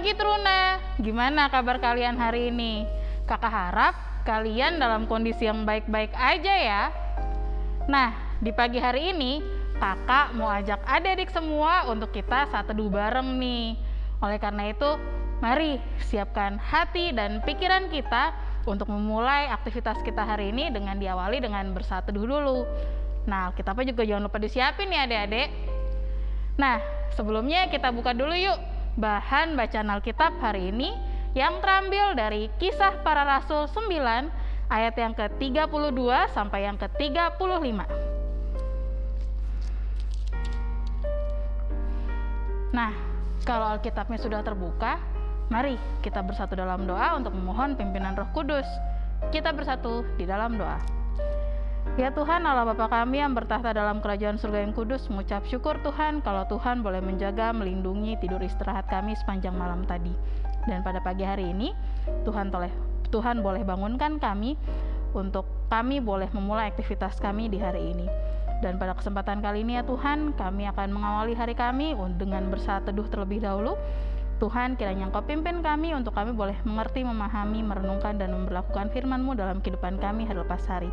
pagi Truna, gimana kabar kalian hari ini? Kakak harap kalian dalam kondisi yang baik-baik aja ya. Nah, di pagi hari ini kakak mau ajak adik-adik semua untuk kita saat teduh bareng nih. Oleh karena itu, mari siapkan hati dan pikiran kita untuk memulai aktivitas kita hari ini dengan diawali dengan bersatu dulu. Nah, kita juga jangan lupa disiapin ya adik-adik. Nah, sebelumnya kita buka dulu yuk bahan bacaan Alkitab hari ini yang terambil dari kisah para rasul 9 ayat yang ke-32 sampai yang ke-35. Nah, kalau Alkitabnya sudah terbuka, mari kita bersatu dalam doa untuk memohon pimpinan Roh Kudus. Kita bersatu di dalam doa. Ya Tuhan Allah Bapa kami yang bertahta dalam kerajaan surga yang kudus mengucap syukur Tuhan kalau Tuhan boleh menjaga melindungi tidur istirahat kami sepanjang malam tadi. Dan pada pagi hari ini Tuhan boleh Tuhan boleh bangunkan kami untuk kami boleh memulai aktivitas kami di hari ini. Dan pada kesempatan kali ini ya Tuhan kami akan mengawali hari kami dengan bersaat teduh terlebih dahulu. Tuhan kiranya Engkau pimpin kami untuk kami boleh mengerti, memahami, merenungkan, dan memperlakukan firman-Mu dalam kehidupan kami hari lepas hari.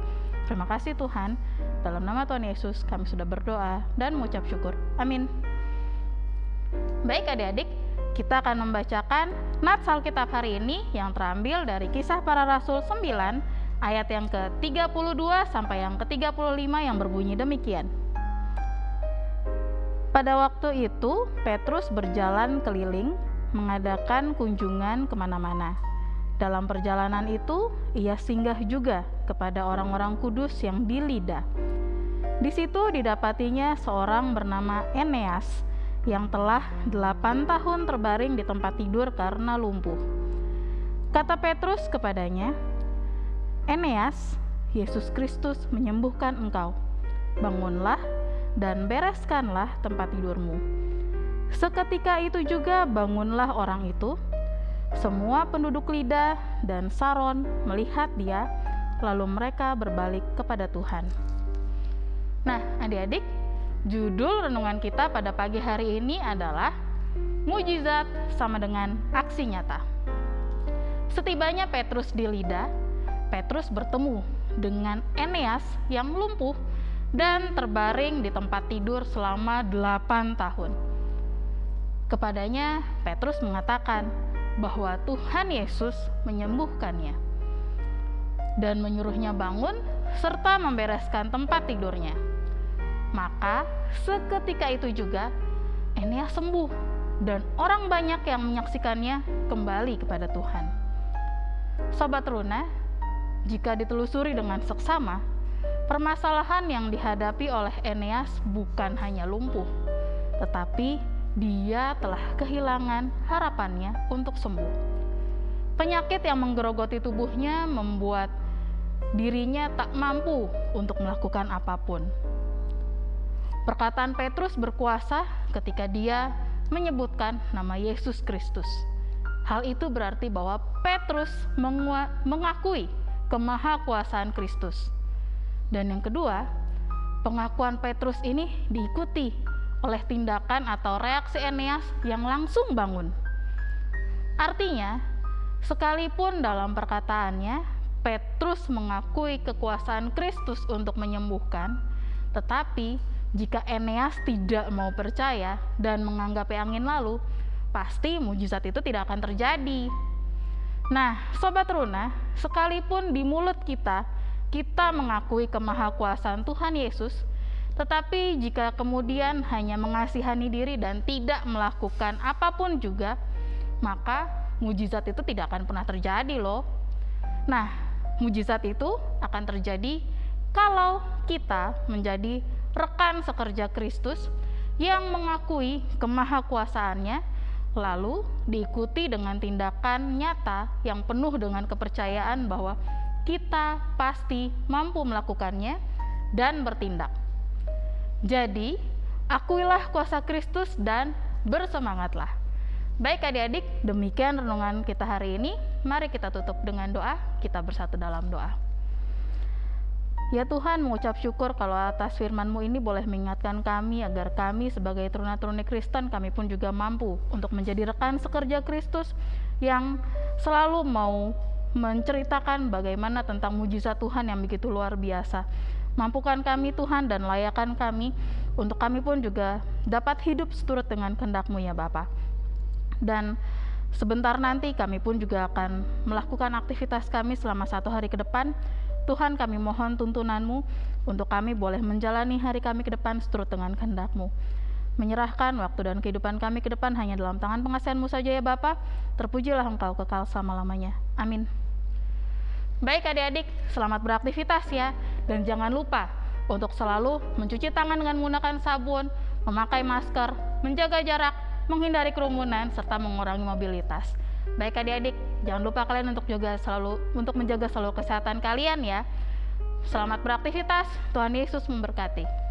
Terima kasih Tuhan. Dalam nama Tuhan Yesus kami sudah berdoa dan mengucap syukur. Amin. Baik adik-adik, kita akan membacakan nats Alkitab hari ini yang terambil dari kisah para rasul 9 ayat yang ke-32 sampai yang ke-35 yang berbunyi demikian. Pada waktu itu, Petrus berjalan keliling mengadakan kunjungan ke mana-mana dalam perjalanan itu, ia singgah juga kepada orang-orang kudus yang di Lida. Di situ didapatinya seorang bernama Eneas yang telah delapan tahun terbaring di tempat tidur karena lumpuh. Kata Petrus kepadanya, Eneas, Yesus Kristus menyembuhkan engkau. Bangunlah dan bereskanlah tempat tidurmu. Seketika itu juga bangunlah orang itu, semua penduduk Lida dan Saron melihat dia, lalu mereka berbalik kepada Tuhan. Nah, adik-adik, judul renungan kita pada pagi hari ini adalah Mujizat sama dengan aksi nyata. Setibanya Petrus di Lida, Petrus bertemu dengan Eneas yang lumpuh dan terbaring di tempat tidur selama delapan tahun. Kepadanya, Petrus mengatakan, bahwa Tuhan Yesus menyembuhkannya dan menyuruhnya bangun serta membereskan tempat tidurnya. Maka seketika itu juga Eneas sembuh dan orang banyak yang menyaksikannya kembali kepada Tuhan. Sobat Runa, jika ditelusuri dengan seksama, permasalahan yang dihadapi oleh Eneas bukan hanya lumpuh, tetapi dia telah kehilangan harapannya untuk sembuh. Penyakit yang menggerogoti tubuhnya membuat dirinya tak mampu untuk melakukan apa pun. Perkataan Petrus berkuasa ketika dia menyebutkan nama Yesus Kristus. Hal itu berarti bahwa Petrus mengakui kemahakuasaan Kristus. Dan yang kedua, pengakuan Petrus ini diikuti oleh tindakan atau reaksi Eneas yang langsung bangun. Artinya, sekalipun dalam perkataannya Petrus mengakui kekuasaan Kristus untuk menyembuhkan, tetapi jika Eneas tidak mau percaya dan menganggap angin lalu, pasti mujizat itu tidak akan terjadi. Nah, sobat Runa, sekalipun di mulut kita kita mengakui kemahakuasaan Tuhan Yesus, tetapi jika kemudian hanya mengasihani diri dan tidak melakukan apa pun juga, maka mujizat itu tidak akan pernah terjadi loh. Nah, mujizat itu akan terjadi kalau kita menjadi rekan sekerja Kristus yang mengakui kemahakuasaannya lalu diikuti dengan tindakan nyata yang penuh dengan kepercayaan bahwa kita pasti mampu melakukannya dan bertindak. Jadi, akuilah kuasa Kristus dan bersemangatlah. Baik adik-adik, demikian renungan kita hari ini. Mari kita tutup dengan doa, kita bersatu dalam doa. Ya Tuhan, mengucap syukur kalau atas firman-Mu ini boleh mengingatkan kami agar kami sebagai teruna-teruni Kristen, kami pun juga mampu untuk menjadi rekan sekerja Kristus yang selalu mau menceritakan bagaimana tentang mujizat Tuhan yang begitu luar biasa. Mampukan kami Tuhan dan layakan kami untuk kami pun juga dapat hidup seturut dengan kehendak-Mu ya Bapa. Dan sebentar nanti kami pun juga akan melakukan aktivitas kami selama satu hari ke depan Tuhan kami mohon tuntunanmu untuk kami boleh menjalani hari kami ke depan seturut dengan kehendakmu. Menyerahkan waktu dan kehidupan kami ke depan hanya dalam tangan pengasihanmu saja ya Bapa. Terpujilah Engkau kekal selama-lamanya. Amin. Baik adik-adik, selamat beraktivitas ya. Dan jangan lupa untuk selalu mencuci tangan dengan menggunakan sabun, memakai masker, menjaga jarak, menghindari kerumunan, serta mengurangi mobilitas. Baik adik-adik, jangan lupa kalian untuk juga selalu untuk menjaga selalu kesehatan kalian ya. Selamat beraktivitas. Tuhan Yesus memberkati.